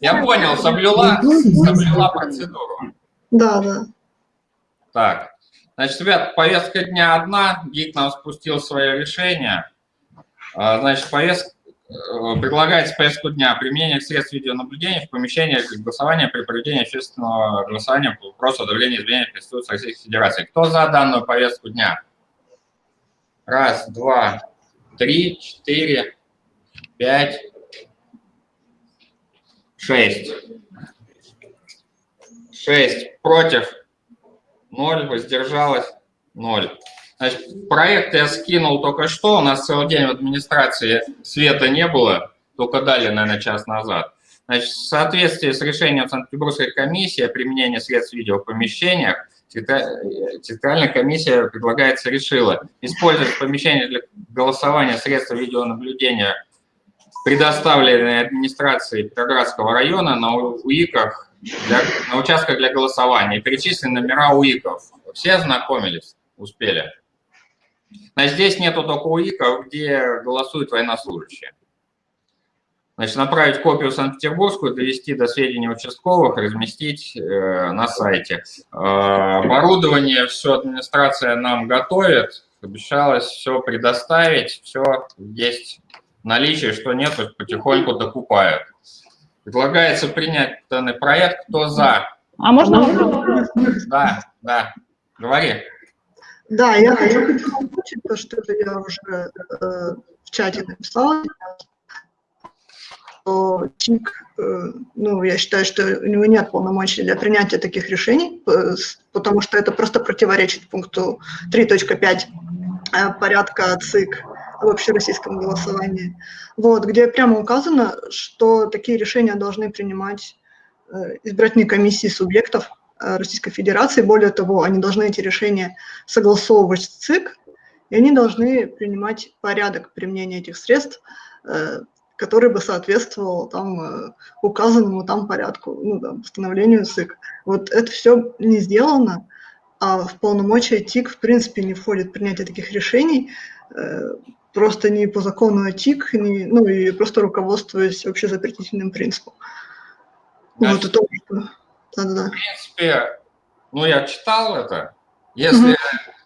Я понял, соблюла, соблюла процедуру. Да, да. Так, значит, ребят, повестка дня одна, ГИК нам спустил свое решение. А, значит, повестка, э, предлагается повестку дня применение средств видеонаблюдения в помещениях голосования при проведении общественного голосования по вопросу о давлении изменений Конституции Российской Федерации. Кто за данную повестку дня? Раз, два, три, четыре, пять, шесть. Шесть против, ноль, воздержалось, ноль. Значит, проект я скинул только что, у нас целый день в администрации света не было, только дали, наверное, час назад. Значит, в соответствии с решением Санкт-Петербургской комиссии о применении средств видео в помещениях, территориальная комиссия, предлагается, решила использовать в помещении для голосования средства видеонаблюдения, предоставленные администрацией Петроградского района на УИКах, для, на участках для голосования. Перечислены номера УИКов. Все ознакомились? Успели? Значит, здесь нету только УИКов, где голосуют военнослужащие. Значит, направить копию в Санкт-Петербургскую, довести до сведения участковых, разместить э, на сайте. Э, оборудование все администрация нам готовит, обещалось все предоставить, все есть наличии, что нет, то потихоньку докупают. Предлагается принять данный проект. Кто за? А можно вопрос? Да, да. Говори. Да, я хочу озвучить то, что я уже э, в чате написала, что ЧИК, э, ну, я считаю, что у него нет полномочий для принятия таких решений, э, потому что это просто противоречит пункту 3.5 э, порядка ЦИК в общероссийском голосовании, вот, где прямо указано, что такие решения должны принимать э, избирательные комиссии субъектов Э, Российской Федерации. Более того, они должны эти решения согласовывать с ЦИК, и они должны принимать порядок применения этих средств, э, который бы соответствовал там указанному там порядку, ну, да, постановлению ЦИК. Вот это все не сделано, а в полномочия ТИК в принципе не входит принятие таких решений, просто не по закону ТИК, не, ну и просто руководствуясь общезапретительным принципом. Значит, вот это да-да-да. В принципе, ну, я читал это. Если, угу.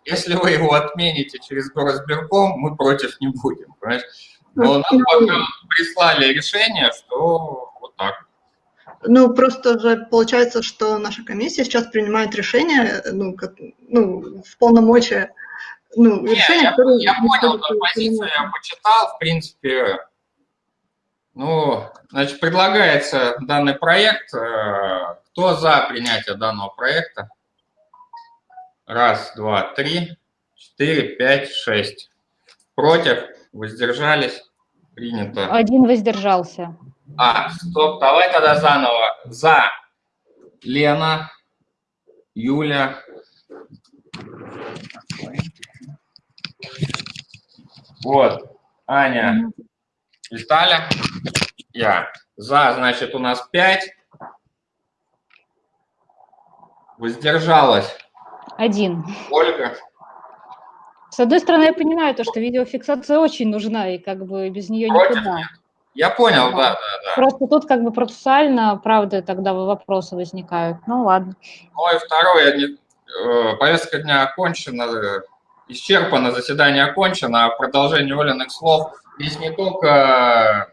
если вы его отмените через горосберком, мы против не будем, понимаешь? Но нам пока прислали решение, что вот так. Ну, просто же получается, что наша комиссия сейчас принимает решение, ну, как, ну в полномочия, ну, Не, решение, я, которое... Я понял, эту позицию я почитал, в принципе, ну, значит, предлагается данный проект э, кто за принятие данного проекта? Раз, два, три, четыре, пять, шесть. Против? Воздержались? Принято. Один воздержался. А, стоп, давай тогда заново. За Лена, Юля. Вот, Аня, Виталя, я. За, значит, у нас пять. Воздержалась. Один. Ольга. С одной стороны, я понимаю то, что видеофиксация очень нужна, и как бы без нее Против никуда. Нет. Я понял, да, да, да. Просто тут как бы процессуально, правда, тогда вопросы возникают. Ну, ладно. Ну и второе, не, э, повестка дня окончена, исчерпано, заседание окончено, а в продолжении Олиных слов здесь не только